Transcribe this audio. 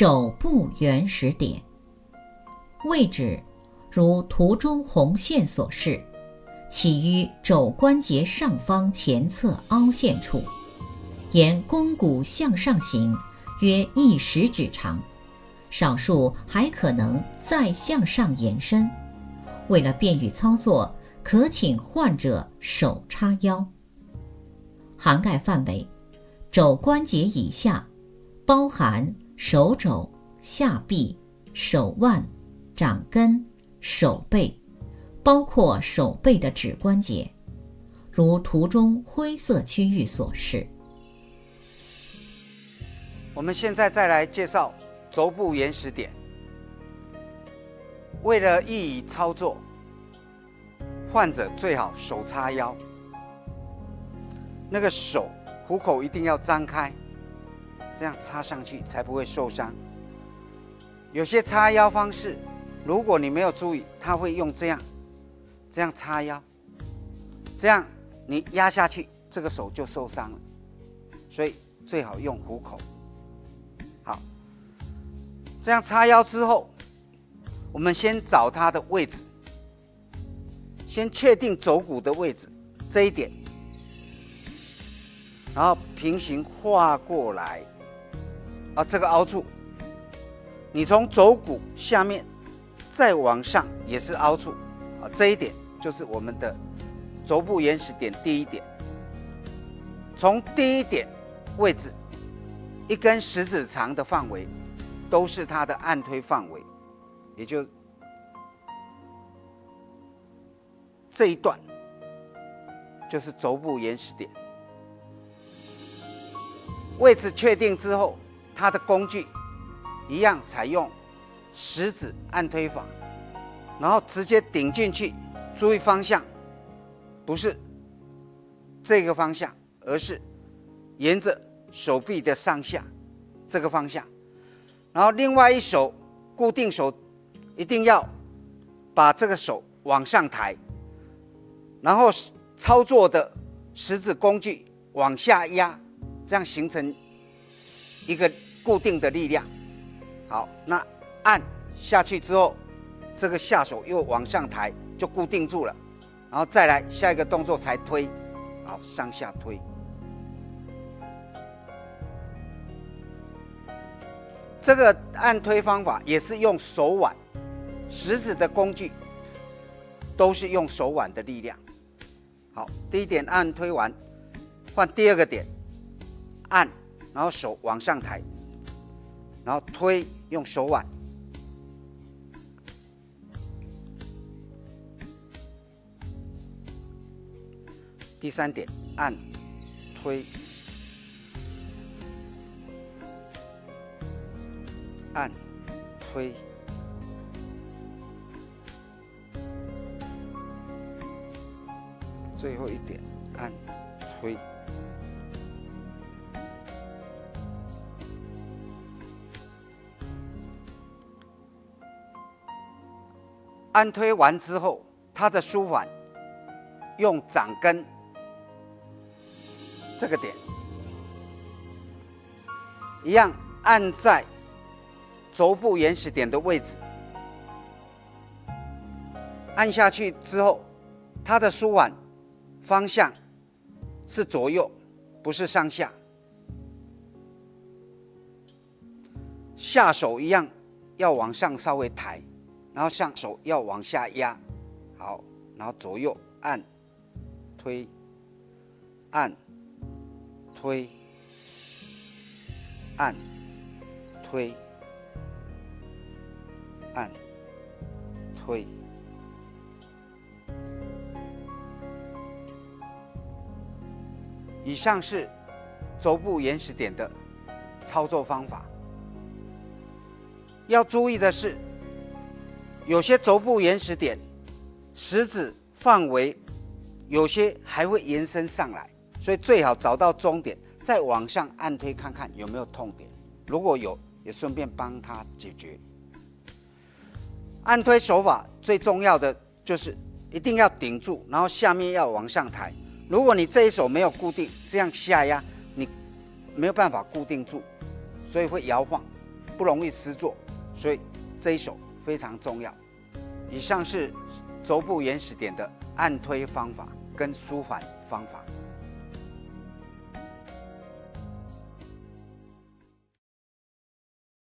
肘部原始点。位置如图中红线所示，起于肘关节上方前侧凹陷处，沿肱骨向上行，约一食指长，少数还可能再向上延伸。为了便于操作，可请患者手叉腰。涵盖范围：肘关节以下，包含手肘、下臂、手腕。掌根、手背，包括手背的指关节，如图中灰色区域所示。我们现在再来介绍肘部原始点。为了易于操作，患者最好手叉腰，那个手虎口一定要张开，这样插上去才不会受伤。有些叉腰方式。如果你没有注意，他会用这样，这样叉腰，这样你压下去，这个手就受伤了。所以最好用虎口。好，这样叉腰之后，我们先找它的位置，先确定肘骨的位置这一点，然后平行画过来，啊，这个凹处，你从肘骨下面。再往上也是凹处，啊，这一点就是我们的肘部原始点第一点。从第一点位置，一根食指长的范围，都是它的按推范围，也就这一段，就是肘部原始点。位置确定之后，它的工具一样采用。食指按推法，然后直接顶进去，注意方向，不是这个方向，而是沿着手臂的上下这个方向。然后另外一手固定手，一定要把这个手往上抬，然后操作的食指工具往下压，这样形成一个固定的力量。好，那。按下去之后，这个下手又往上抬，就固定住了。然后再来下一个动作才推，好，上下推。这个按推方法也是用手腕、食指的工具，都是用手腕的力量。好，第一点按推完，换第二个点，按，然后手往上抬，然后推，用手腕。第三点，按、推、按、推。最后一点，按、推。按推完之后，它的舒缓用掌根。这个点一样按在肘部原始点的位置，按下去之后，它的舒缓方向是左右，不是上下。下手一样要往上稍微抬，然后上手要往下压，好，然后左右按、推、按。推，按，推，按，推。以上是肘部延时点的操作方法。要注意的是，有些肘部延时点食指范围，有些还会延伸上来。所以最好找到终点，再往上按推看看有没有痛点。如果有，也顺便帮他解决。按推手法最重要的就是一定要顶住，然后下面要往上抬。如果你这一手没有固定，这样下压，你没有办法固定住，所以会摇晃，不容易失坐，所以这一手非常重要。以上是肘部原始点的按推方法跟舒缓方法。